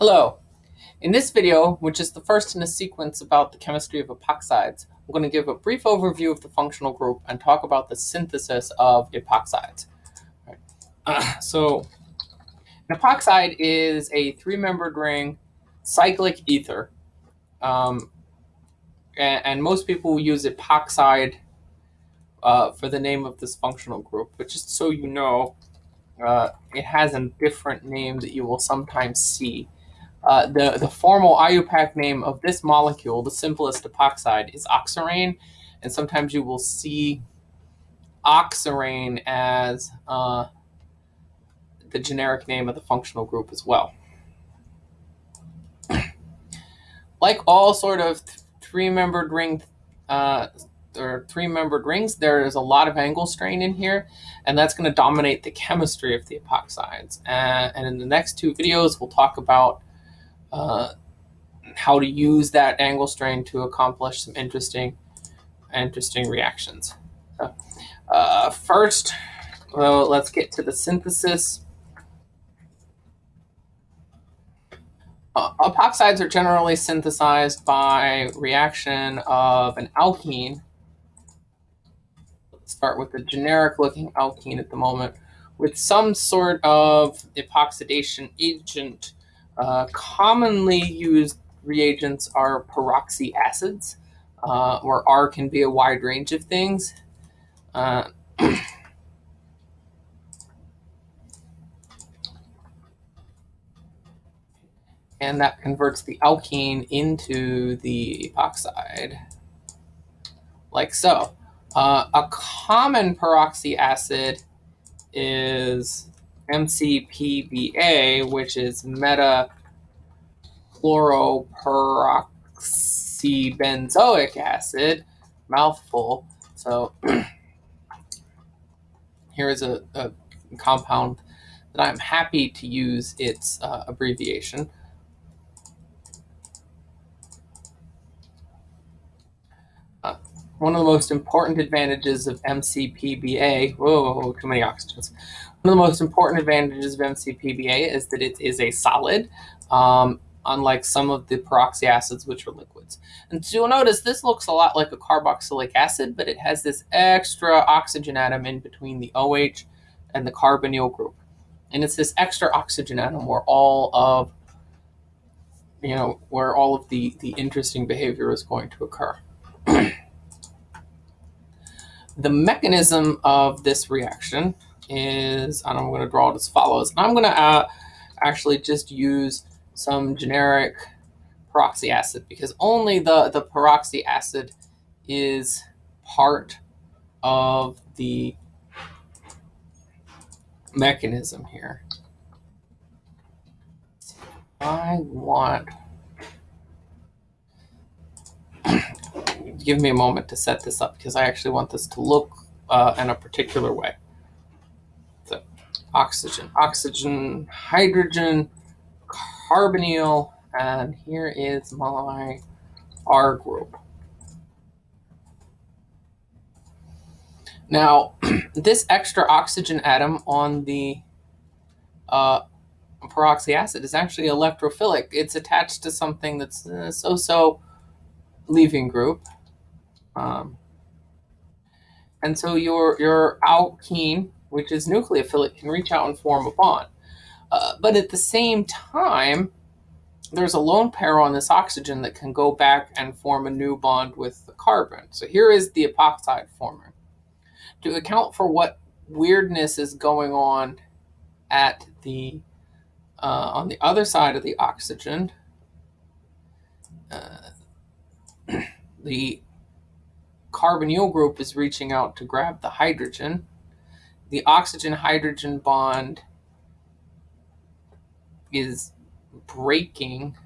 Hello. In this video, which is the first in a sequence about the chemistry of epoxides, I'm going to give a brief overview of the functional group and talk about the synthesis of epoxides. Right. Uh, so an epoxide is a three-membered ring cyclic ether. Um, and, and, most people use epoxide uh, for the name of this functional group, but just so you know, uh, it has a different name that you will sometimes see. Uh, the, the formal IUPAC name of this molecule, the simplest epoxide, is oxirane. And sometimes you will see oxirane as uh, the generic name of the functional group as well. like all sort of three-membered ring uh, or three-membered rings, there is a lot of angle strain in here, and that's going to dominate the chemistry of the epoxides. Uh, and in the next two videos, we'll talk about uh, how to use that angle strain to accomplish some interesting, interesting reactions. So, uh, first, well, let's get to the synthesis. Uh, epoxides are generally synthesized by reaction of an alkene. Let's start with a generic looking alkene at the moment with some sort of epoxidation agent uh, commonly used reagents are peroxy acids, uh, where R can be a wide range of things. Uh, and that converts the alkene into the epoxide, like so. Uh, a common peroxy acid is MCPBA, which is meta chloroperoxybenzoic acid, mouthful. So here is a, a, compound that I'm happy to use its uh, abbreviation. Uh, one of the most important advantages of MCPBA, whoa, too many oxygens. One of the most important advantages of MCPBA is that it is a solid, um, unlike some of the peroxy acids, which are liquids. And so you'll notice this looks a lot like a carboxylic acid, but it has this extra oxygen atom in between the OH and the carbonyl group. And it's this extra oxygen atom where all of, you know, where all of the, the interesting behavior is going to occur. the mechanism of this reaction is, and I'm going to draw it as follows. I'm going to uh, actually just use some generic peroxy acid because only the, the peroxy acid is part of the mechanism here. I want, give me a moment to set this up because I actually want this to look uh, in a particular way oxygen, oxygen, hydrogen, carbonyl, and here is my R group. Now, this extra oxygen atom on the uh, peroxy acid is actually electrophilic. It's attached to something that's so-so leaving group. Um, and so your, your alkene which is nucleophilic, can reach out and form a bond. Uh, but at the same time, there's a lone pair on this oxygen that can go back and form a new bond with the carbon. So here is the epoxide forming. To account for what weirdness is going on at the uh, on the other side of the oxygen, uh, the carbonyl group is reaching out to grab the hydrogen the oxygen-hydrogen bond is breaking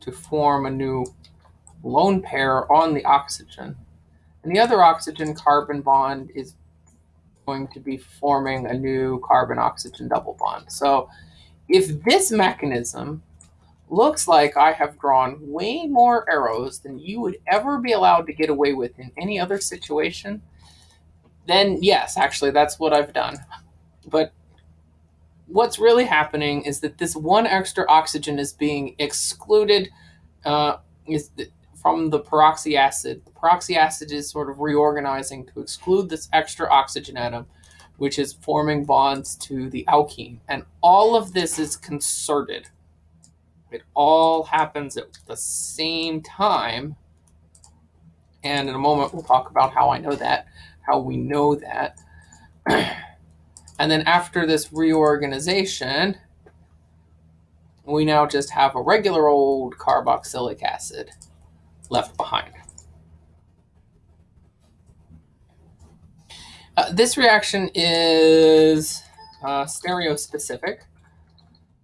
to form a new lone pair on the oxygen. And the other oxygen-carbon bond is going to be forming a new carbon-oxygen double bond. So if this mechanism looks like I have drawn way more arrows than you would ever be allowed to get away with in any other situation, then yes, actually, that's what I've done. But what's really happening is that this one extra oxygen is being excluded uh, is from the peroxy acid. The peroxy acid is sort of reorganizing to exclude this extra oxygen atom, which is forming bonds to the alkene. And all of this is concerted. It all happens at the same time. And in a moment, we'll talk about how I know that, how we know that. and then after this reorganization, we now just have a regular old carboxylic acid left behind. Uh, this reaction is uh, stereospecific,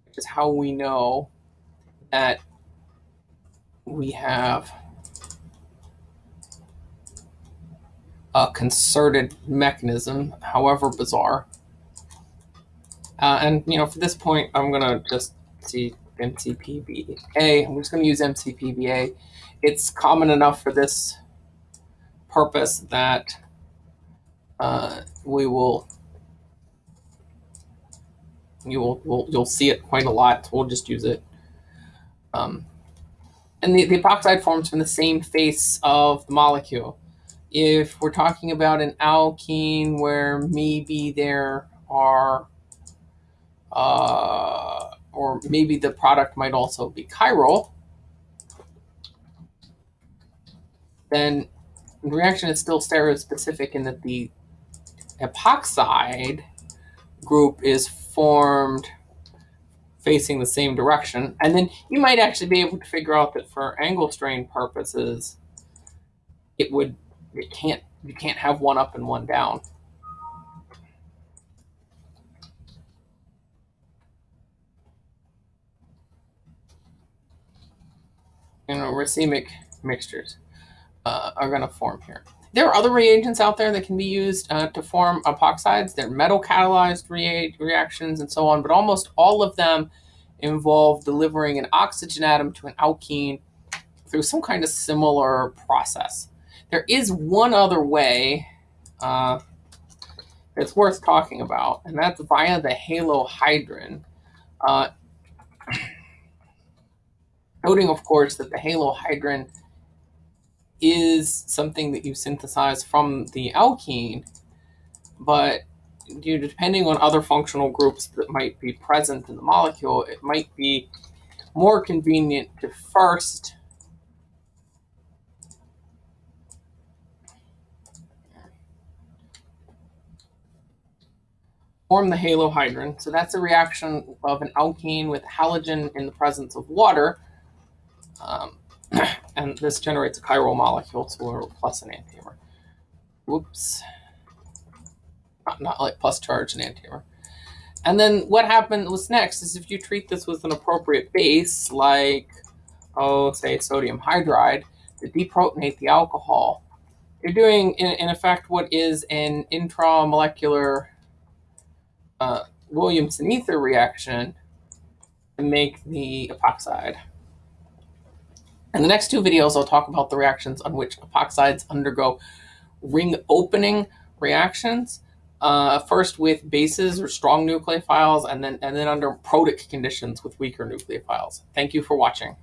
which is how we know that we have a concerted mechanism, however bizarre. Uh, and, you know, for this point, I'm going to just see MCPBA. I'm just going to use MCPBA. It's common enough for this purpose that uh, we will you will we'll, you'll see it quite a lot. We'll just use it. Um, and the, the epoxide forms from the same face of the molecule. If we're talking about an alkene where maybe there are, uh, or maybe the product might also be chiral, then the reaction is still stereospecific in that the epoxide group is formed facing the same direction. And then you might actually be able to figure out that for angle strain purposes, it would, it can't, you can't have one up and one down. You know, racemic mixtures uh, are going to form here. There are other reagents out there that can be used uh, to form epoxides. They're metal catalyzed rea reactions and so on, but almost all of them involve delivering an oxygen atom to an alkene through some kind of similar process. There is one other way uh, that's worth talking about, and that's via the halohydrin. Uh, noting, of course, that the halohydrin is something that you synthesize from the alkene, but you depending on other functional groups that might be present in the molecule, it might be more convenient to first form the halohydrin. So that's a reaction of an alkene with halogen in the presence of water. Um, and this generates a chiral molecule, so plus an enantiomer. Whoops. Not, not like plus charge and enantiomer. And then what happened was next is if you treat this with an appropriate base, like, oh, say sodium hydride, to deprotonate the alcohol, you're doing, in, in effect, what is an intramolecular uh, Williamson ether reaction to make the epoxide. In the next two videos, I'll talk about the reactions on which epoxides undergo ring opening reactions. Uh, first with bases or strong nucleophiles, and then and then under protic conditions with weaker nucleophiles. Thank you for watching.